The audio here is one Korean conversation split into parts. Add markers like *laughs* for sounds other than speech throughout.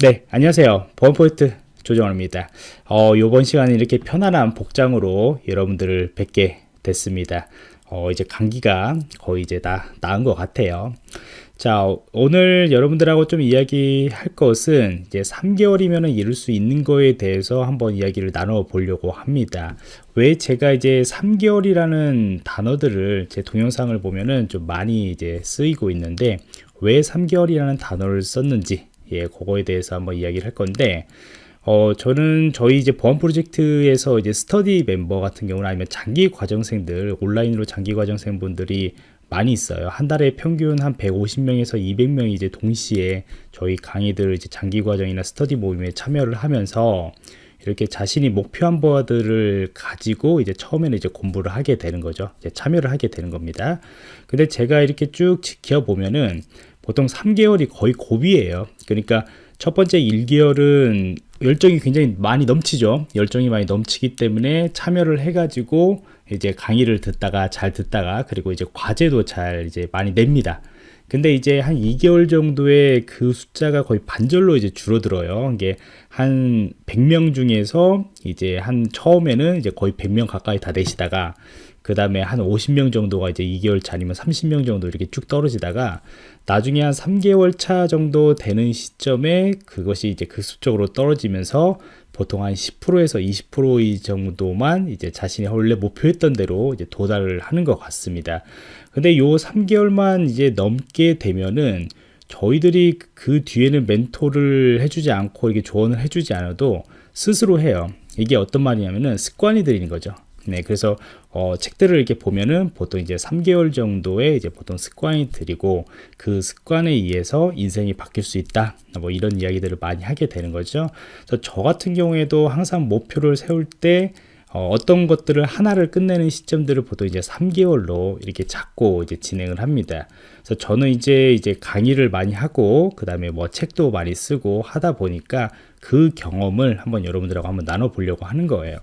네, 안녕하세요. 보안포인트 조정원입니다. 어, 요번 시간에 이렇게 편안한 복장으로 여러분들을 뵙게 됐습니다. 어, 이제 감기가 거의 이제 다 나은 것 같아요. 자, 오늘 여러분들하고 좀 이야기할 것은 이제 3개월이면 이룰 수 있는 거에 대해서 한번 이야기를 나눠 보려고 합니다. 왜 제가 이제 3개월이라는 단어들을 제 동영상을 보면은 좀 많이 이제 쓰이고 있는데 왜 3개월이라는 단어를 썼는지 예, 그거에 대해서 한번 이야기를 할 건데 어, 저는 저희 이제 보안 프로젝트에서 이제 스터디 멤버 같은 경우는 아니면 장기 과정생들, 온라인으로 장기 과정생 분들이 많이 있어요. 한 달에 평균 한 150명에서 200명이 이제 동시에 저희 강의들 이제 장기 과정이나 스터디 모임에 참여를 하면서 이렇게 자신이 목표한 바들을 가지고 이제 처음에는 이제 공부를 하게 되는 거죠. 이제 참여를 하게 되는 겁니다. 근데 제가 이렇게 쭉 지켜보면은 보통 3개월이 거의 고비예요. 그러니까 첫 번째 1개월은 열정이 굉장히 많이 넘치죠. 열정이 많이 넘치기 때문에 참여를 해가지고 이제 강의를 듣다가 잘 듣다가 그리고 이제 과제도 잘 이제 많이 냅니다. 근데 이제 한 2개월 정도의 그 숫자가 거의 반절로 이제 줄어들어요. 이게 한 100명 중에서 이제 한 처음에는 이제 거의 100명 가까이 다 내시다가 그 다음에 한 50명 정도가 이제 2개월 차니면 30명 정도 이렇게 쭉 떨어지다가 나중에 한 3개월 차 정도 되는 시점에 그것이 이제 급속적으로 떨어지면서 보통 한 10%에서 20% 정도만 이제 자신이 원래 목표했던 대로 이제 도달을 하는 것 같습니다. 근데 요 3개월만 이제 넘게 되면은 저희들이 그 뒤에는 멘토를 해주지 않고 이렇게 조언을 해주지 않아도 스스로 해요. 이게 어떤 말이냐면은 습관이 들이는 거죠. 네, 그래서 어, 책들을 이렇게 보면은 보통 이제 3개월 정도의 이제 보통 습관이 들이고 그 습관에 의해서 인생이 바뀔 수 있다. 뭐 이런 이야기들을 많이 하게 되는 거죠. 그래서 저 같은 경우에도 항상 목표를 세울 때 어, 떤 것들을 하나를 끝내는 시점들을 보통 이제 3개월로 이렇게 잡고 이제 진행을 합니다. 그래서 저는 이제 이제 강의를 많이 하고 그 다음에 뭐 책도 많이 쓰고 하다 보니까 그 경험을 한번 여러분들하고 한번 나눠 보려고 하는 거예요.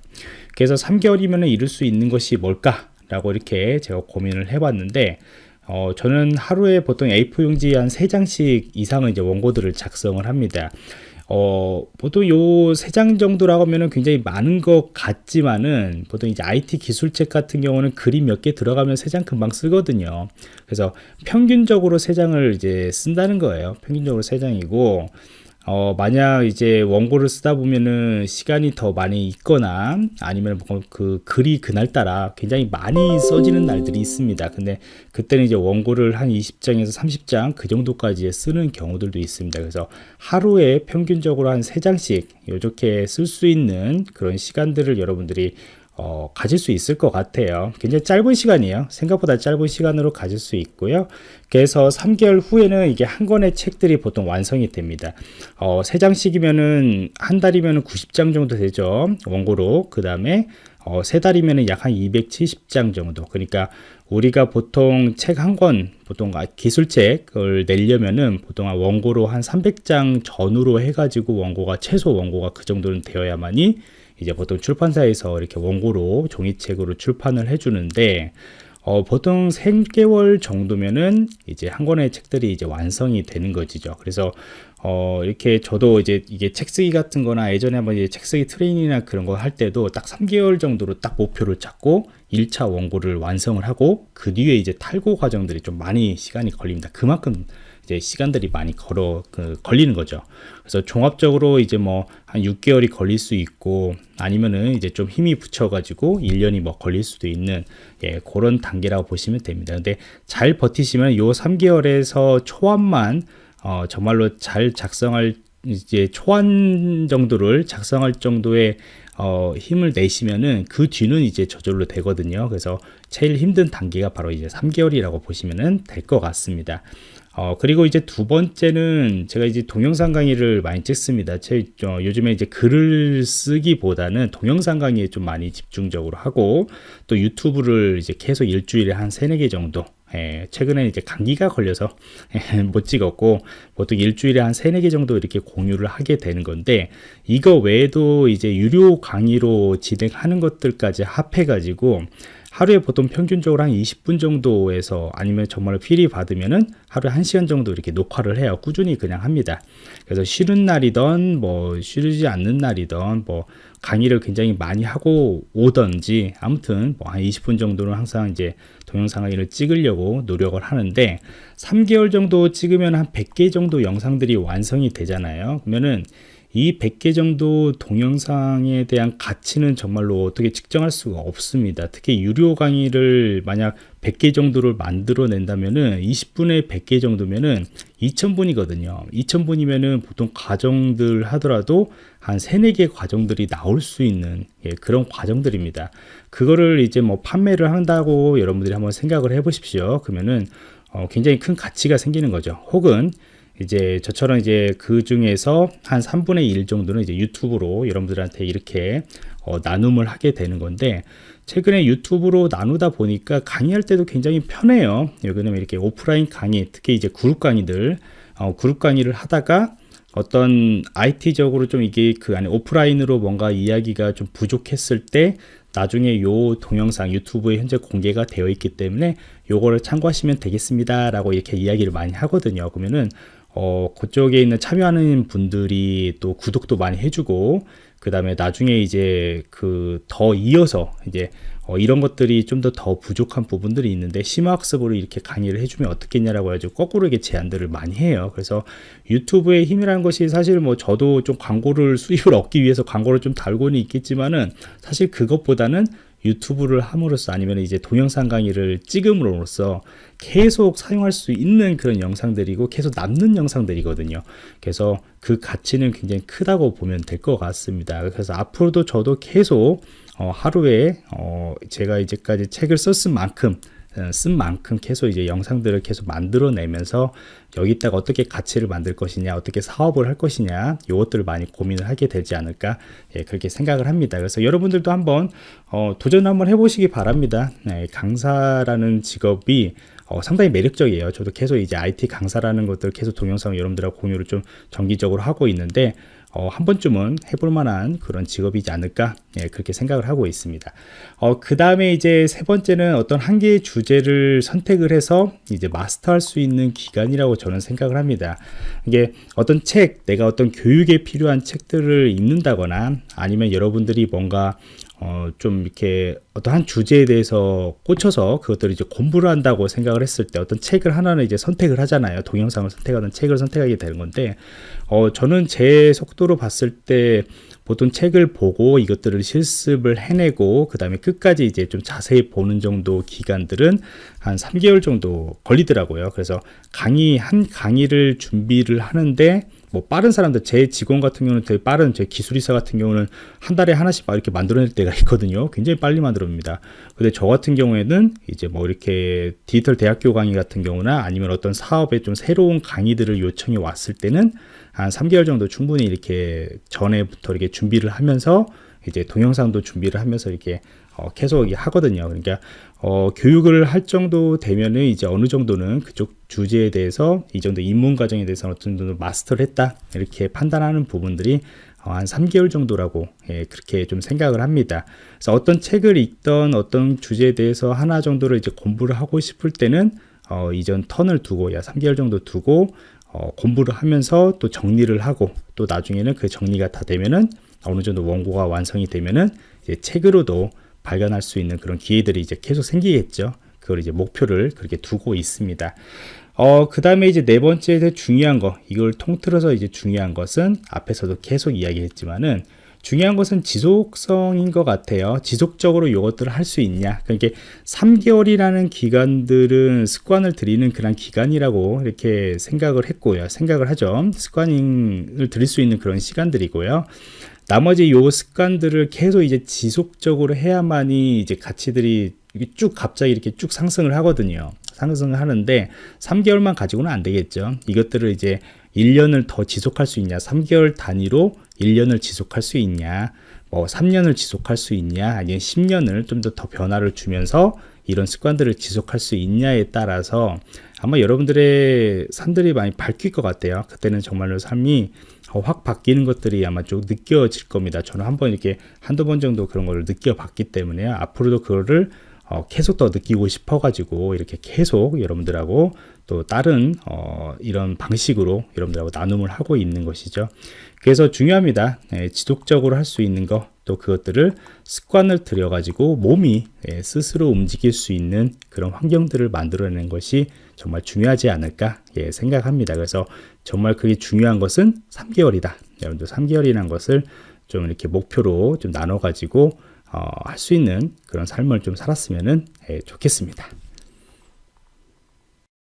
그래서 3개월이면 이룰 수 있는 것이 뭘까 라고 이렇게 제가 고민을 해봤는데 어, 저는 하루에 보통 A4 용지 한 3장씩 이상은 이제 원고들을 작성을 합니다. 어, 보통 요세장 정도라고 하면은 굉장히 많은 것 같지만은 보통 이제 IT 기술책 같은 경우는 그림 몇 개 들어가면 세장 금방 쓰거든요. 그래서 평균적으로 세 장을 이제 쓴다는 거예요. 평균적으로 세 장이고 어, 만약 이제 원고를 쓰다 보면은 시간이 더 많이 있거나 아니면 뭐그 글이 그날따라 굉장히 많이 써지는 날들이 있습니다. 근데 그때는 이제 원고를 한 20장에서 30장 그 정도까지 쓰는 경우들도 있습니다. 그래서 하루에 평균적으로 한 3장씩 이렇게 쓸 수 있는 그런 시간들을 여러분들이 어, 가질 수 있을 것 같아요. 굉장히 짧은 시간이에요. 생각보다 짧은 시간으로 가질 수 있고요. 그래서 3개월 후에는 이게 한 권의 책들이 보통 완성이 됩니다. 어, 3장씩이면은 한 달이면 90장 정도 되죠. 원고로. 그 다음에 어, 세 달이면 약 한 270장 정도. 그러니까 우리가 보통 책 한 권, 보통 기술책을 내려면은 보통 원고로 한 300장 전후로 해가지고 원고가 최소 원고가 그 정도는 되어야만이 이제 보통 출판사에서 이렇게 원고로 종이책으로 출판을 해주는데 어, 보통 3개월 정도면은 이제 한 권의 책들이 이제 완성이 되는 거지죠. 그래서 어, 이렇게 저도 이제 이게 책 쓰기 같은 거나 예전에 한번 이제 책 쓰기 트레이닝이나 그런 거 할 때도 딱 3개월 정도로 딱 목표를 잡고 1차 원고를 완성을 하고 그 뒤에 이제 탈고 과정들이 좀 많이 시간이 걸립니다. 그만큼 이제 시간들이 많이 걸어 그, 걸리는 거죠. 그래서 종합적으로 이제 뭐 한 6개월이 걸릴 수 있고 아니면은 이제 좀 힘이 붙여가지고 1년이 뭐 걸릴 수도 있는 예, 그런 단계라고 보시면 됩니다. 근데 잘 버티시면 요 3개월에서 초안만 어, 정말로 잘 작성할 이제 초안 정도를 작성할 정도의 어, 힘을 내시면은 그 뒤는 이제 저절로 되거든요. 그래서 제일 힘든 단계가 바로 이제 3개월이라고 보시면은 될 것 같습니다. 어, 그리고 이제 두 번째는 제가 이제 동영상 강의를 많이 찍습니다. 제, 어, 요즘에 이제 글을 쓰기보다는 동영상 강의에 좀 많이 집중적으로 하고 또 유튜브를 이제 계속 일주일에 한 세네 개 정도 예, 최근에 이제 감기가 걸려서 예, *laughs* 못 찍었고 보통 일주일에 한 세네 개 정도 이렇게 공유를 하게 되는 건데 이거 외에도 이제 유료 강의로 진행하는 것들까지 합해 가지고 하루에 보통 평균적으로 한 20분 정도에서 아니면 정말 필히 받으면은 하루에 1시간 정도 이렇게 녹화를 해요. 꾸준히 그냥 합니다. 그래서 쉬는 날이던 뭐 쉬지 않는 날이던 뭐 강의를 굉장히 많이 하고 오던지 아무튼 뭐 한 20분 정도는 항상 이제 동영상 강의를 찍으려고 노력을 하는데 3개월 정도 찍으면 한 100개 정도 영상들이 완성이 되잖아요. 그러면은 이 100개 정도 동영상에 대한 가치는 정말로 어떻게 측정할 수가 없습니다. 특히 유료 강의를 만약 100개 정도를 만들어 낸다면은 20분에 100개 정도면은 2000분이거든요. 2000분이면은 보통 과정들 하더라도 한 3, 4개 과정들이 나올 수 있는 예, 그런 과정들입니다. 그거를 이제 뭐 판매를 한다고 여러분들이 한번 생각을 해 보십시오. 그러면은 어, 굉장히 큰 가치가 생기는 거죠. 혹은 이제 저처럼 이제 그 중에서 한 3분의 1 정도는 이제 유튜브로 여러분들한테 이렇게 어, 나눔을 하게 되는 건데 최근에 유튜브로 나누다 보니까 강의할 때도 굉장히 편해요. 여기는 이렇게 오프라인 강의, 특히 이제 그룹 강의들, 어, 그룹 강의를 하다가 어떤 IT적으로 좀 이게 그 안에 오프라인으로 뭔가 이야기가 좀 부족했을 때 나중에 요 동영상 유튜브에 현재 공개가 되어 있기 때문에 요거를 참고하시면 되겠습니다 라고 이렇게 이야기를 많이 하거든요 그러면은 어, 그쪽에 있는 참여하는 분들이 또 구독도 많이 해주고, 그 다음에 나중에 이제 그 더 이어서 이제 어, 이런 것들이 좀 더 더 부족한 부분들이 있는데 심화학습으로 이렇게 강의를 해주면 어떻겠냐라고 해가지고 거꾸로 이렇게 제안들을 많이 해요. 그래서 유튜브의 힘이라는 것이 사실 뭐 저도 좀 광고를 수입을 얻기 위해서 광고를 좀 달고는 있겠지만은 사실 그것보다는 유튜브를 함으로써 아니면 이제 동영상 강의를 찍음으로써 계속 사용할 수 있는 그런 영상들이고 계속 남는 영상들이거든요. 그래서 그 가치는 굉장히 크다고 보면 될 것 같습니다. 그래서 앞으로도 저도 계속 어, 하루에 어, 제가 이제까지 책을 썼은 만큼 어, 쓴 만큼 계속 이제 영상들을 계속 만들어내면서 여기다가 어떻게 가치를 만들 것이냐 어떻게 사업을 할 것이냐 이것들을 많이 고민을 하게 되지 않을까 예, 그렇게 생각을 합니다 그래서 여러분들도 한번 어, 도전 한번 해보시기 바랍니다 네, 강사라는 직업이 어, 상당히 매력적이에요. 저도 계속 이제 IT 강사라는 것들 계속 동영상 여러분들하고 공유를 좀 정기적으로 하고 있는데 어, 한 번쯤은 해볼 만한 그런 직업이지 않을까 예, 그렇게 생각을 하고 있습니다. 어, 그 다음에 이제 세 번째는 어떤 한 개의 주제를 선택을 해서 이제 마스터할 수 있는 기간이라고 저는 생각을 합니다. 이게 어떤 책, 내가 어떤 교육에 필요한 책들을 읽는다거나 아니면 여러분들이 뭔가 어, 좀 이렇게 어떤 한 주제에 대해서 꽂혀서 그것들을 이제 공부를 한다고 생각을 했을 때 어떤 책을 하나는 이제 선택을 하잖아요. 동영상을 선택하는 책을 선택하게 되는 건데, 어, 저는 제 속도로 봤을 때 보통 책을 보고 이것들을 실습을 해내고 그 다음에 끝까지 이제 좀 자세히 보는 정도 기간들은 한 3개월 정도 걸리더라고요. 그래서 강의, 한 강의를 준비를 하는데 뭐 빠른 사람들 제 직원 같은 경우는 되게 빠른 제 기술이사 같은 경우는 한 달에 하나씩 막 이렇게 만들어낼 때가 *laughs* 있거든요 굉장히 빨리 만들어냅니다 근데 저 같은 경우에는 이제 뭐 이렇게 디지털 대학교 강의 같은 경우나 아니면 어떤 사업에 좀 새로운 강의들을 요청이 왔을 때는 한 3개월 정도 충분히 이렇게 전에부터 이렇게 준비를 하면서 이제 동영상도 준비를 하면서 이렇게 어, 계속 하거든요. 그러니까 어, 교육을 할 정도 되면은 이제 어느 정도는 그쪽 주제에 대해서 이 정도 입문 과정에 대해서 어느 정도 마스터를 했다 이렇게 판단하는 부분들이 어, 한 3개월 정도라고 예, 그렇게 좀 생각을 합니다. 그래서 어떤 책을 읽던 어떤 주제에 대해서 하나 정도를 이제 공부를 하고 싶을 때는 어, 이전 턴을 두고 야 3개월 정도 두고 어, 공부를 하면서 또 정리를 하고 또 나중에는 그 정리가 다 되면은 어느 정도 원고가 완성이 되면은 이제 책으로도 발견할 수 있는 그런 기회들이 이제 계속 생기겠죠. 그걸 이제 목표를 그렇게 두고 있습니다. 어, 그 다음에 이제 네 번째 중요한 거, 이걸 통틀어서 이제 중요한 것은 앞에서도 계속 이야기했지만은 중요한 것은 지속성인 것 같아요. 지속적으로 이것들을 할 수 있냐. 그러니까 3개월이라는 기간들은 습관을 들이는 그런 기간이라고 이렇게 생각을 했고요. 생각을 하죠. 습관을 들일 수 있는 그런 시간들이고요. 나머지 요 습관들을 계속 이제 지속적으로 해야만이 이제 가치들이 쭉 갑자기 이렇게 쭉 상승을 하거든요. 상승을 하는데 3개월만 가지고는 안 되겠죠. 이것들을 이제 1년을 더 지속할 수 있냐, 3개월 단위로 1년을 지속할 수 있냐, 뭐 3년을 지속할 수 있냐, 아니면 10년을 좀 더 더 변화를 주면서 이런 습관들을 지속할 수 있냐에 따라서 아마 여러분들의 산들이 많이 밝힐 것 같아요. 그때는 정말로 삶이 확 바뀌는 것들이 아마 좀 느껴질 겁니다. 저는 한번 이렇게 한두 번 정도 그런 걸 느껴봤기 때문에 앞으로도 그거를 어, 계속 더 느끼고 싶어 가지고 이렇게 계속 여러분들하고 또 다른 어, 이런 방식으로 여러분들하고 나눔을 하고 있는 것이죠. 그래서 중요합니다. 예, 지속적으로 할 수 있는 거, 또 그것들을 습관을 들여 가지고 몸이 예, 스스로 움직일 수 있는 그런 환경들을 만들어내는 것이 정말 중요하지 않을까 예, 생각합니다. 그래서 정말 그게 중요한 것은 3개월이다. 여러분들 3개월이라는 것을 좀 이렇게 목표로 좀 나눠 가지고 어, 할 수 있는 그런 삶을 좀 살았으면 예, 좋겠습니다.